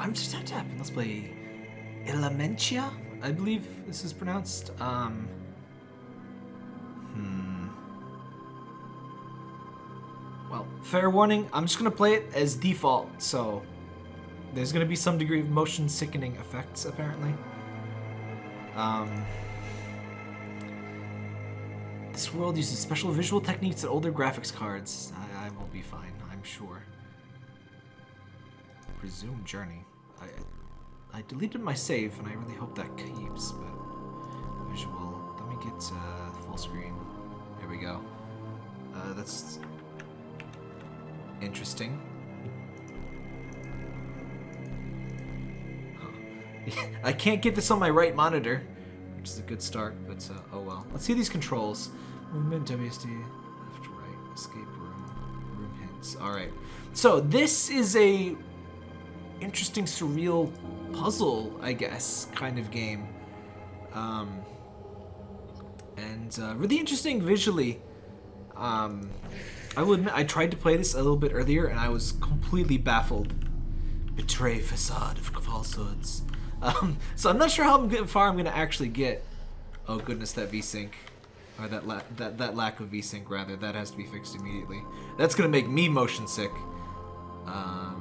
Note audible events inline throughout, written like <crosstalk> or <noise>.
I'm just tap tap. Let's play Elementia. I believe this is pronounced. Um. Hmm. Well, fair warning. I'm just gonna play it as default. So there's gonna be some degree of motion sickening effects apparently. Um. This world uses special visual techniques and older graphics cards. I, I will be fine, I'm sure. Resume journey. I, I deleted my save, and I really hope that keeps, but visual. Let me get uh, full screen. There we go. Uh, that's interesting. <laughs> I can't get this on my right monitor, which is a good start, but uh, oh well. Let's see these controls. Movement, WSD, left, right, escape room, room hints. All right. So this is a interesting, surreal puzzle, I guess, kind of game. Um, and uh, really interesting visually. Um, I will admit, I tried to play this a little bit earlier, and I was completely baffled. Betray facade of falsehoods. Um, so I'm not sure how far I'm to actually get. Oh goodness, that VSync. Or that, that, that lack of VSync, rather. That has to be fixed immediately. That's to make me motion sick. Um,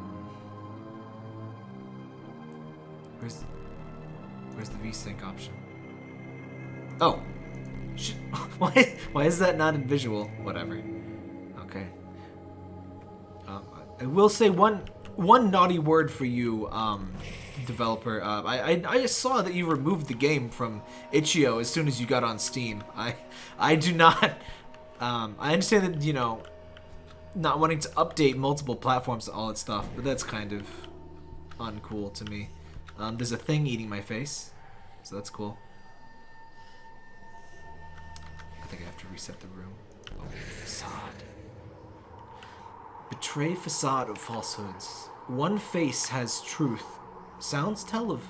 where's, where's the VSync option? Oh. <laughs> Why, why is that not in visual? Whatever. Okay. Um, I will say one one naughty word for you, um, developer. Uh, I, I, I saw that you removed the game from itch.io as soon as you got on Steam. I I do not. Um, I understand that you know, not wanting to update multiple platforms and all that stuff, but that's kind of uncool to me. Um, there's a thing eating my face, so that's cool. I think I have to reset the room. Oh, facade. Betray facade of falsehoods. One face has truth. Sounds tell of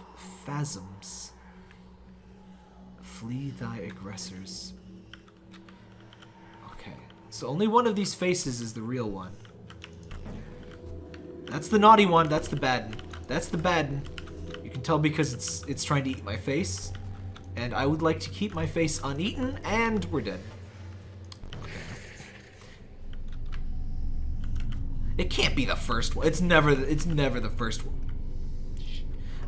phasms. Flee thy aggressors. Okay, so only one of these faces is the real one. That's the naughty one, that's the bad one. That's the bad one. Can tell because it's it's trying to eat my face. And I would like to keep my face uneaten, and we're dead. It can't be the first one. It's never. the, It's never the first one.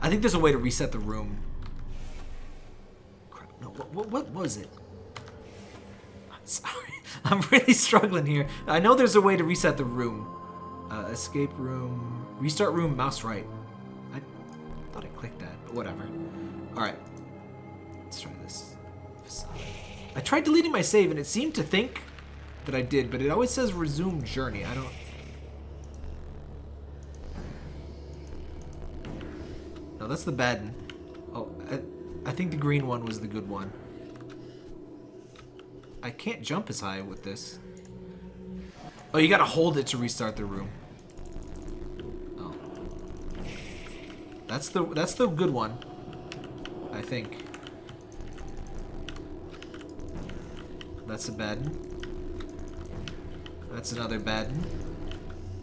I think there's a way to reset the room. Crap. No. What, what, what was it? I'm sorry. <laughs> I'm really struggling here. I know there's a way to reset the room. Uh, escape room. Restart room. Mouse right. Clicked that, but whatever. All right. Let's try this. I tried deleting my save, and it seemed to think that I did, but it always says resume journey. I don't. No, that's the bad one. Oh, I, I think the green one was the good one. I can't jump as high with this. Oh, you gotta hold it to restart the room. That's the that's the good one. I think. That's a bad. That's another bad.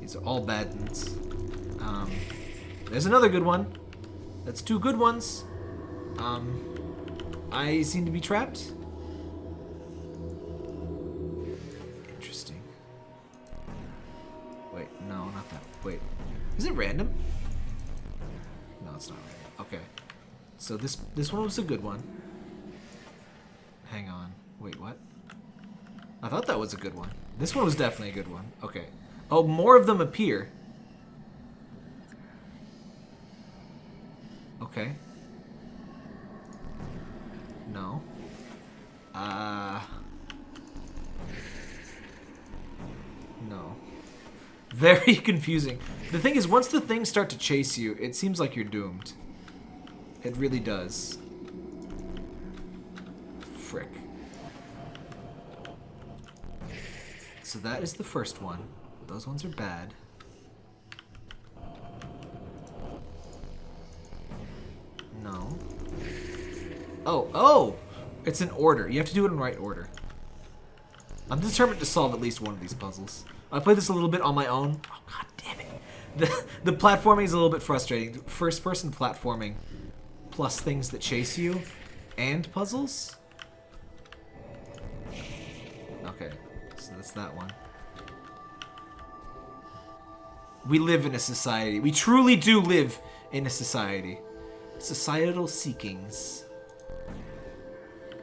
These are all bad. Um, there's another good one. That's two good ones. Um, I seem to be trapped. Interesting. Wait, no, not that. Wait, is it random? It's not. Okay. So this this one was a good one. Hang on. Wait, what? I thought that was a good one. This one was definitely a good one. Okay. Oh, more of them appear. Okay. No. Uh... No. Very <laughs> confusing. The thing is, once the things start to chase you, it seems like you're doomed. It really does. Frick. So that is the first one. Those ones are bad. No. Oh, oh! It's in order. You have to do it in right order. I'm determined to solve at least one of these puzzles. I played this a little bit on my own. Oh, god damn it. the, the platforming is a little bit frustrating. First person platforming plus things that chase you and puzzles? Okay, so that's that one. We live in a society. We truly do live in a society. Societal seekings.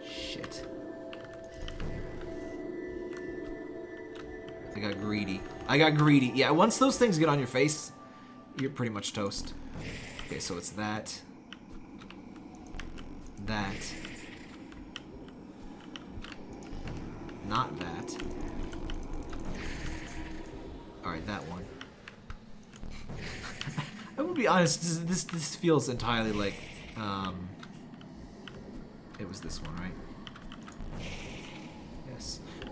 Shit. I got greedy. I got greedy. Yeah, once those things get on your face, you're pretty much toast. Okay, so it's that. That. Not that. Alright, that one. <laughs> I will be honest, this, this, this feels entirely like, um, it was this one, right?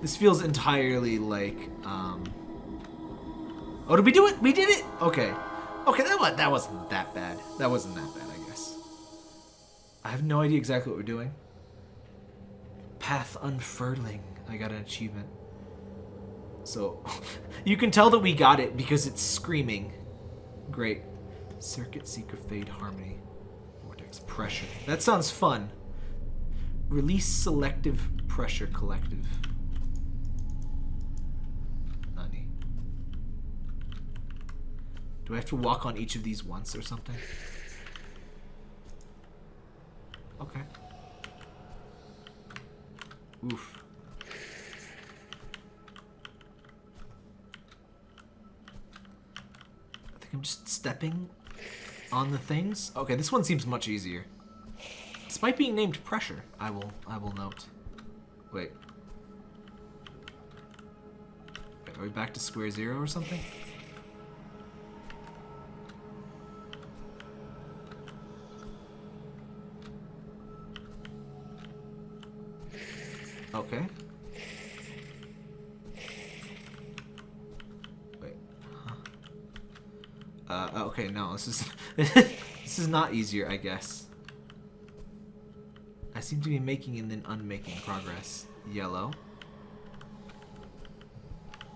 This feels entirely like, um, oh, did we do it? We did it? Okay. Okay, that, was, that wasn't that bad. That wasn't that bad, I guess. I have no idea exactly what we're doing. Path unfurling. I got an achievement. So, <laughs> you can tell that we got it because it's screaming. Great. Circuit Seeker Fade Harmony. Vortex Pressure. That sounds fun. Release Selective Pressure Collective. Do I have to walk on each of these once or something? Okay. Oof. I think I'm just stepping on the things. Okay, this one seems much easier. Despite being named pressure, I will I will note. Wait. Are we back to square zero or something? Okay. Wait. Huh. Uh, okay, no, this is <laughs> this is not easier, I guess. I seem to be making and then unmaking progress. Yellow.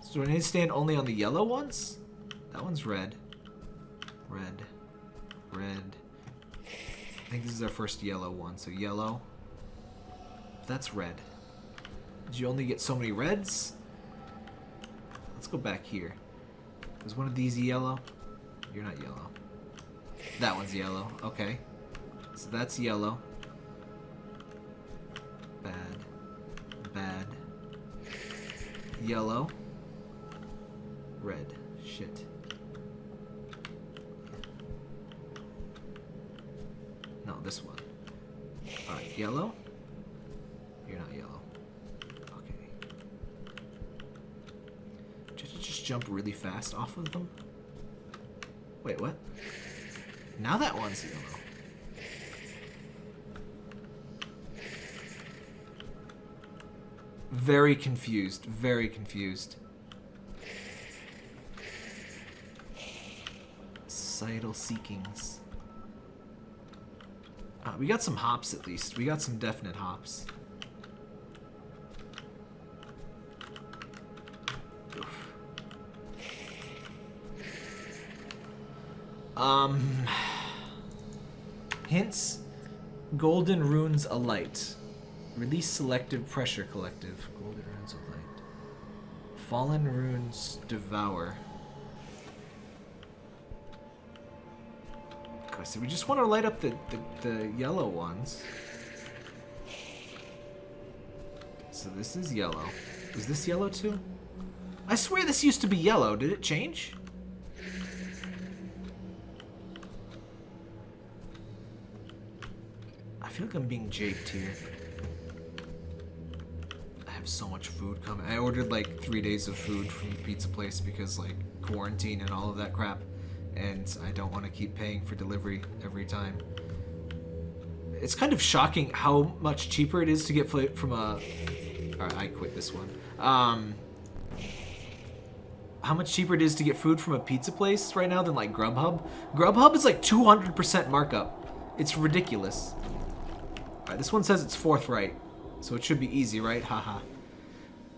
So do I need to stand only on the yellow ones? That one's red. Red. Red. I think this is our first yellow one, so yellow. That's red. Did you only get so many reds? Let's go back here. Is one of these yellow? You're not yellow. That one's yellow. Okay. So that's yellow. Bad. Bad. Yellow. Red. Shit. No, this one. Alright, yellow. You're not yellow. Okay. Just, just jump really fast off of them? Wait, what? Now that one's yellow. Very confused. Very confused. Societal seekings. Uh, we got some hops at least. We got some definite hops. Um, hints. Golden runes alight. Release selective pressure collective. Golden runes alight. Fallen runes devour. Okay, so we just want to light up the, the, the yellow ones. So this is yellow. Is this yellow too? I swear this used to be yellow. Did it change? I feel like I'm being japed here. I have so much food coming. I ordered like three days of food from the pizza place because like quarantine and all of that crap. And I don't want to keep paying for delivery every time. It's kind of shocking how much cheaper it is to get from a... Alright, I quit this one. Um, how much cheaper it is to get food from a pizza place right now than like Grubhub. Grubhub is like 200% markup. It's ridiculous. Right, this one says it's forthright, so it should be easy, right? Haha.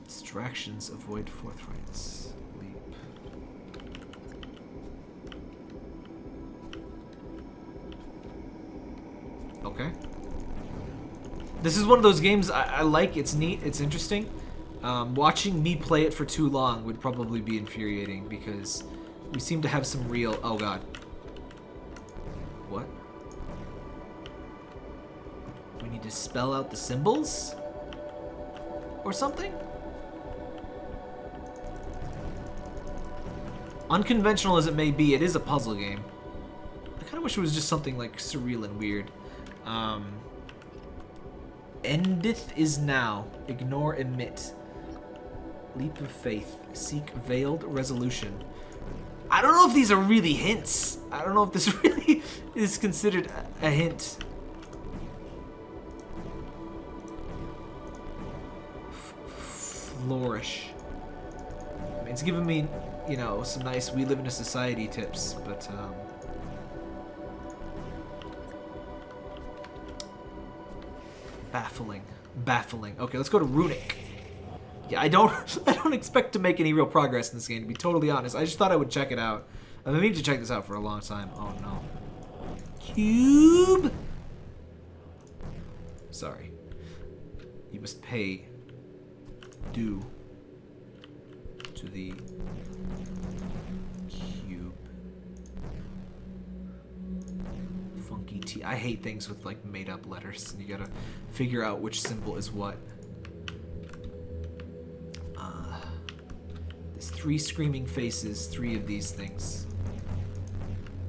Distractions avoid forthrights. Leap. Okay. This is one of those games I, I like. It's neat. It's interesting. Um, watching me play it for too long would probably be infuriating because we seem to have some real... Oh, God. What? To spell out the symbols? Or something? Unconventional as it may be, it is a puzzle game. I kind of wish it was just something like surreal and weird. Um, endeth is now. Ignore, emit. Leap of faith. Seek veiled resolution. I don't know if these are really hints. I don't know if this <laughs> really is considered a hint. It's giving me, you know, some nice we live in a society tips, but, um... Baffling. Baffling. Okay, let's go to Runic. Yeah, I don't <laughs> I don't expect to make any real progress in this game, to be totally honest. I just thought I would check it out. I've been meaning to check this out for a long time. Oh, no. Cube? Sorry. You must pay due to the cube. Funky T. I hate things with like made up letters and you gotta figure out which symbol is what. Uh, there's three screaming faces, three of these things.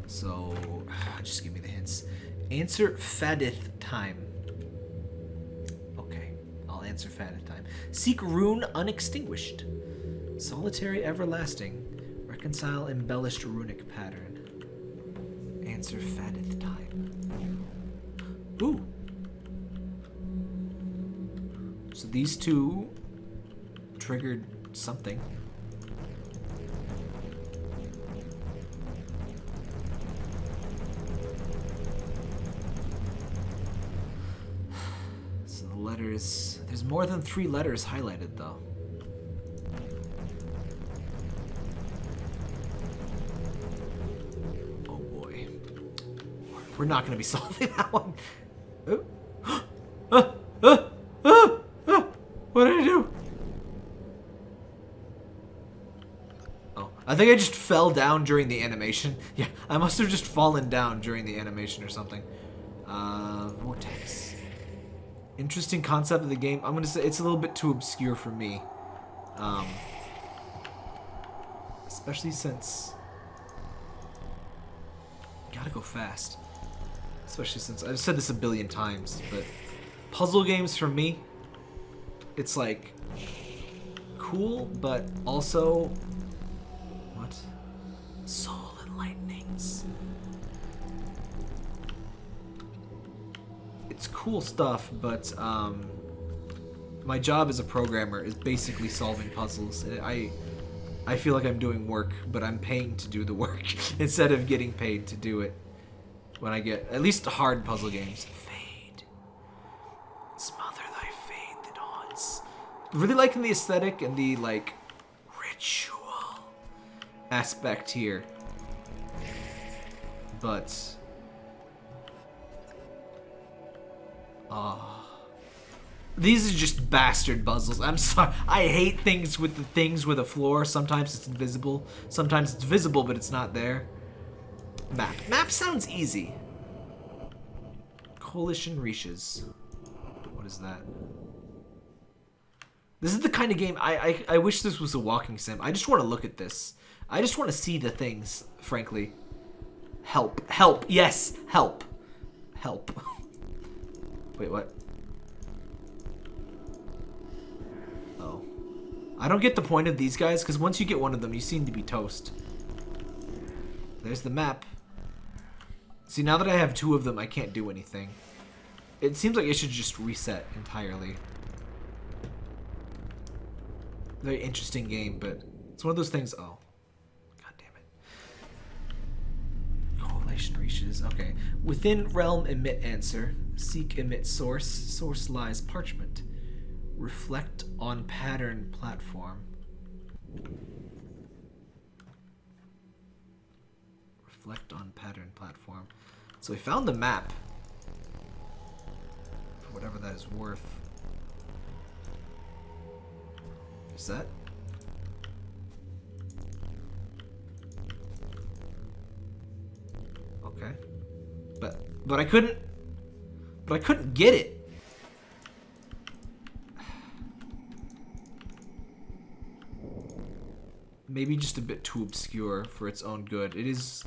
So, <sighs> just give me the hints. Answer Fadith time. Okay, I'll answer Fadith time. Seek rune unextinguished. Solitary everlasting. Reconcile embellished runic pattern. Answer Fadith time. Ooh. So these two triggered something. So the letters... There's more than three letters highlighted, though. We're not going to be <laughs> solving that one. Oh. Ah, ah, ah, ah. What did I do? Oh, I think I just fell down during the animation. <laughs> Yeah, I must have just fallen down during the animation or something. Uh, Vortex. Interesting concept of the game. I'm going to say it's a little bit too obscure for me. Um, especially since... Gotta go fast. Especially since... I've said this a billion times, but... Puzzle games for me, it's like... Cool, but also... What? Soul Enlightenings. It's cool stuff, but um, my job as a programmer is basically solving puzzles. I I feel like I'm doing work, but I'm paying to do the work <laughs> instead of getting paid to do it. When I get at least hard puzzle games. Fade. Smother thy fade that haunts. Really liking the aesthetic and the like ritual aspect here. But Oh. These are just bastard puzzles. I'm sorry. I hate things with the things with a floor. Sometimes it's invisible. Sometimes it's visible, but it's not there. Map. Map sounds easy. Coalition Reaches. What is that? This is the kind of game I, I I wish this was a walking sim. I just want to look at this. I just want to see the things, frankly. Help. Help. Yes. Help. Help. <laughs> Wait, what? Oh. I don't get the point of these guys, because once you get one of them, you seem to be toast. There's the map. See, now that I have two of them, I can't do anything. It seems like it should just reset entirely. Very interesting game, but it's one of those things... Oh. God damn it. Correlation reaches. Okay. Within realm emit answer. Seek emit source. Source lies parchment. Reflect on pattern platform. Reflect on pattern platform. So we found the map. Whatever that is worth. Is that? Okay. But but I couldn't but I couldn't get it. Maybe just a bit too obscure for its own good. It is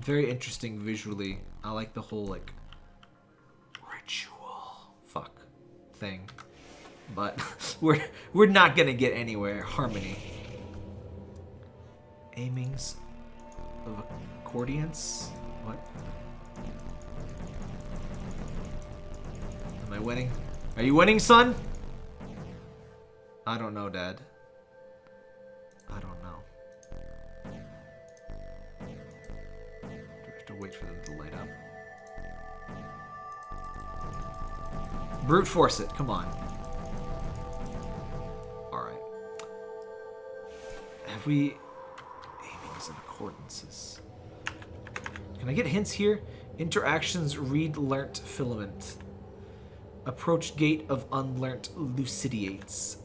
very interesting visually. I like the whole like ritual fuck thing. But <laughs> we're we're not gonna get anywhere. Harmony. Aimings of accordions? What? Am I winning? Are you winning, son? I don't know, Dad. For them to light up? Brute force it, come on. Alright. Have we... Aimings and accordances. Can I get hints here? Interactions read learnt filament. Approach gate of unlearnt lucidates.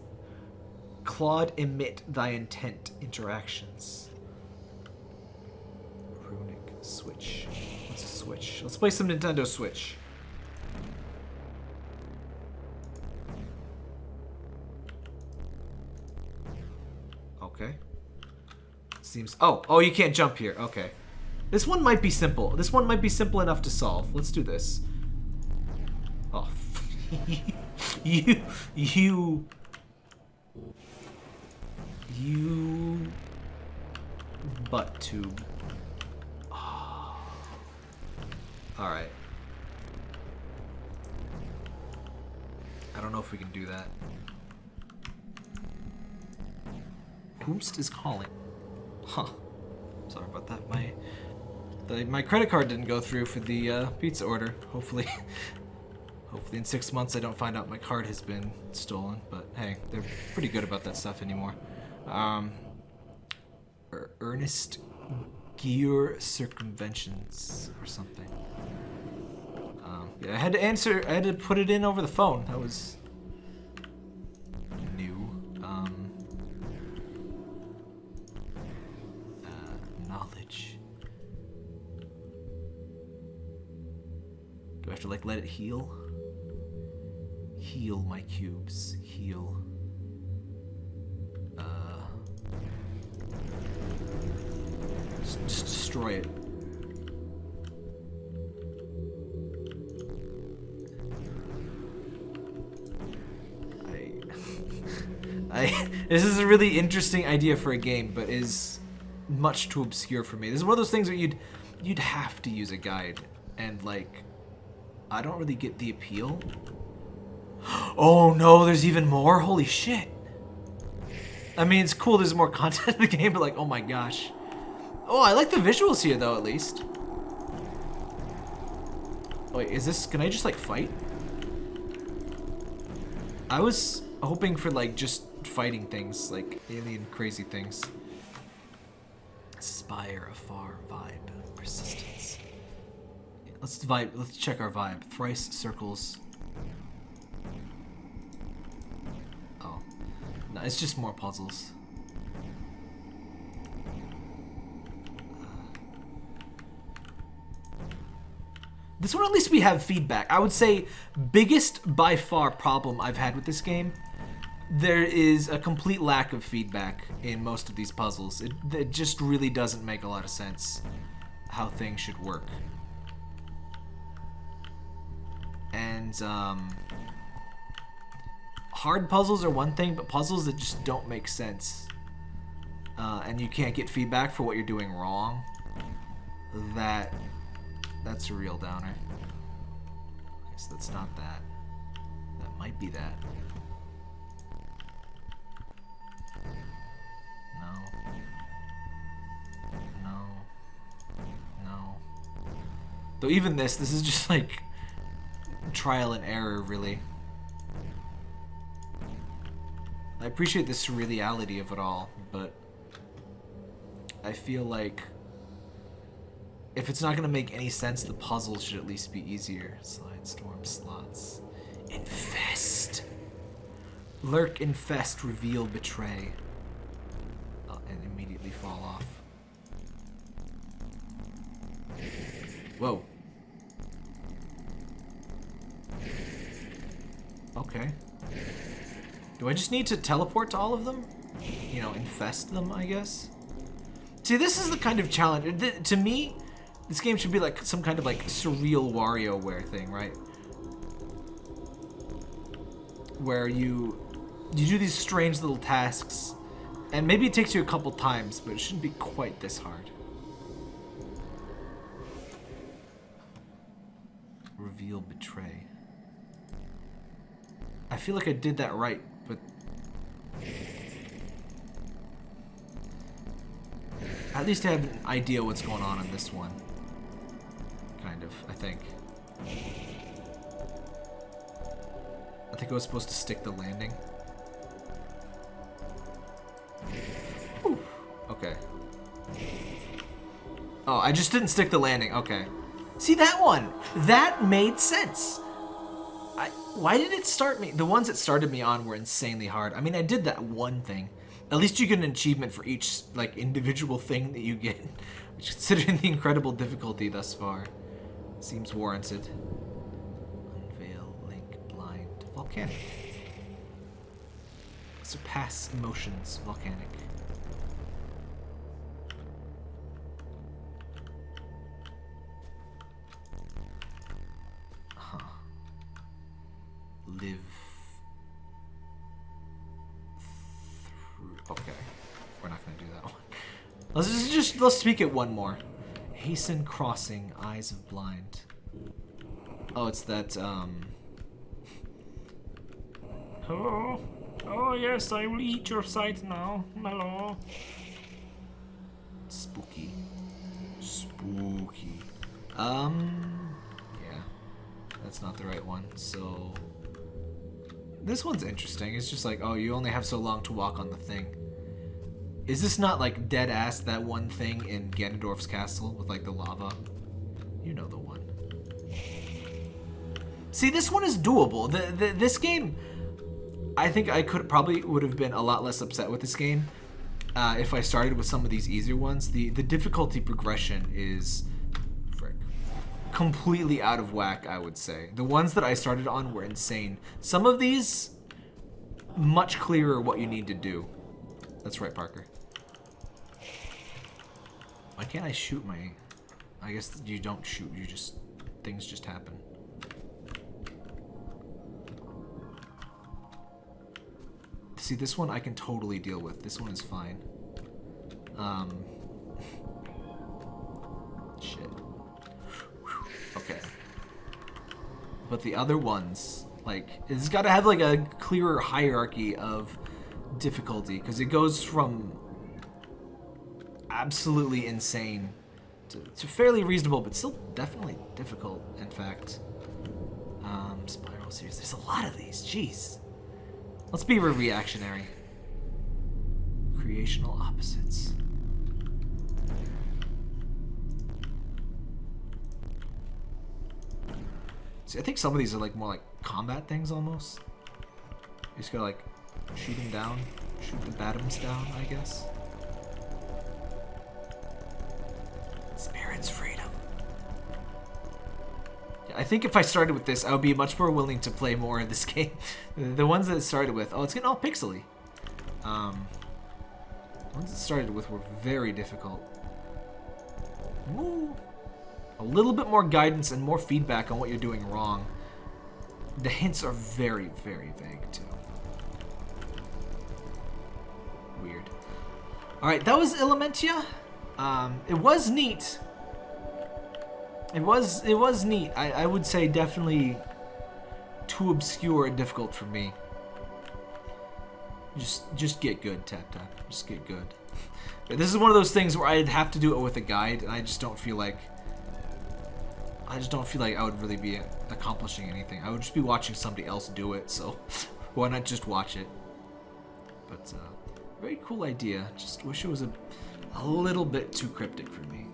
Claude emit thy intent interactions. Switch. What's a switch? Let's play some Nintendo Switch. Okay. Seems. Oh, oh, you can't jump here. Okay. This one might be simple. This one might be simple enough to solve. Let's do this. Oh. <laughs> you. You. You. Butt tube. Oh. Alright. I don't know if we can do that. Whomst is calling. Huh. Sorry about that. My the, my credit card didn't go through for the uh, pizza order. Hopefully, <laughs> hopefully in six months I don't find out my card has been stolen. But hey, they're pretty good about that stuff anymore. Um, er, Ernest Gear Circumventions or something. Um, yeah, I had to answer. I had to put it in over the phone. That was new. Um, uh, knowledge. Do I have to like let it heal? Heal my cubes. Heal. Just, destroy it. I, <laughs> I, this is a really interesting idea for a game, but is much too obscure for me. This is one of those things where you'd, you'd have to use a guide, and like, I don't really get the appeal. <gasps> Oh no, there's even more? Holy shit. I mean, it's cool there's more content in the <laughs> game, but like, oh my gosh. Oh, I like the visuals here though, at least. Wait, is this, can I just like fight? I was hoping for like just fighting things, like alien crazy things. Aspire, afar, vibe, persistence. Yeah, let's vibe, let's check our vibe. Thrice circles. Oh. No, it's just more puzzles. This one, at least we have feedback. I would say biggest by far problem I've had with this game, there is a complete lack of feedback in most of these puzzles. It, it just really doesn't make a lot of sense how things should work. And, um, hard puzzles are one thing, but puzzles that just don't make sense, uh, and you can't get feedback for what you're doing wrong, that that's a real downer. Okay, so that's not that. That might be that. No. No. No. Though even this, this is just like trial and error, really. I appreciate the surreality of it all, but I feel like if it's not gonna make any sense, the puzzle should at least be easier. Slide, storm, slots. Infest. Lurk, infest, reveal, betray. And immediately fall off. Whoa. Okay. Do I just need to teleport to all of them? You know, infest them, I guess? See, this is the kind of challenge. To me, this game should be like some kind of like surreal WarioWare thing, right? Where you you do these strange little tasks, and maybe it takes you a couple times, but it shouldn't be quite this hard. Reveal betray. I feel like I did that right, but at least I have an idea what's going on in this one. Kind of, I think. I think I was supposed to stick the landing. Whew. Okay. Oh, I just didn't stick the landing. Okay. See that one? That made sense. I, why did it start me? The ones that started me on were insanely hard. I mean, I did that one thing. At least you get an achievement for each like individual thing that you get, <laughs> considering <laughs> the incredible difficulty thus far, seems warranted. Unveil, link, blind, volcanic. Surpass emotions, volcanic. Huh. Live through. Okay, we're not gonna do that one. Let's just, just let's speak it one more. Hasten crossing, eyes of blind. Oh, it's that um. Hello? Oh yes, I will eat your sight now. Hello. Spooky. Spooky. Um, yeah. That's not the right one. So, this one's interesting. It's just like, oh, you only have so long to walk on the thing. Is this not like dead ass that one thing in Ganondorf's castle with like the lava? You know the one. See, this one is doable. The, the this game, I think I could probably would have been a lot less upset with this game uh, if I started with some of these easier ones. The the difficulty progression is frick, completely out of whack, I would say. The ones that I started on were insane. Some of these, much clearer what you need to do. That's right, Parker. Why can't I shoot my... I guess you don't shoot, you just... Things just happen. See, this one I can totally deal with. This one is fine. Um... <laughs> Shit. Okay. But the other ones, like, it's got to have, like, a clearer hierarchy of difficulty, because it goes from absolutely insane to, fairly reasonable, but still definitely difficult, in fact. Um, Spiral Series, there's a lot of these, jeez. Let's be reactionary. Creational opposites. See, I think some of these are like more like combat things almost. You just gotta like shoot them down, shoot the bottoms down, I guess. I think if I started with this, I would be much more willing to play more of this <laughs> game. the ones that started with, oh, it's getting all pixely. Um, the ones it started with were very difficult. Ooh. A little bit more guidance and more feedback on what you're doing wrong. The hints are very, very vague too. Weird. Alright, that was Elementia. Um, it was neat. It was it was neat. I, I would say definitely too obscure and difficult for me. Just just get good, tap tap. Just get good. This is one of those things where I'd have to do it with a guide, and I just don't feel like I just don't feel like I would really be accomplishing anything. I would just be watching somebody else do it, so <laughs> why not just watch it? But uh, very cool idea. Just wish it was a, a little bit too cryptic for me.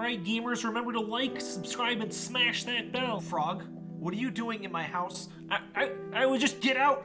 Alright, gamers, remember to like, subscribe, and smash that bell. Frog, what are you doing in my house? I, I, I would just get out.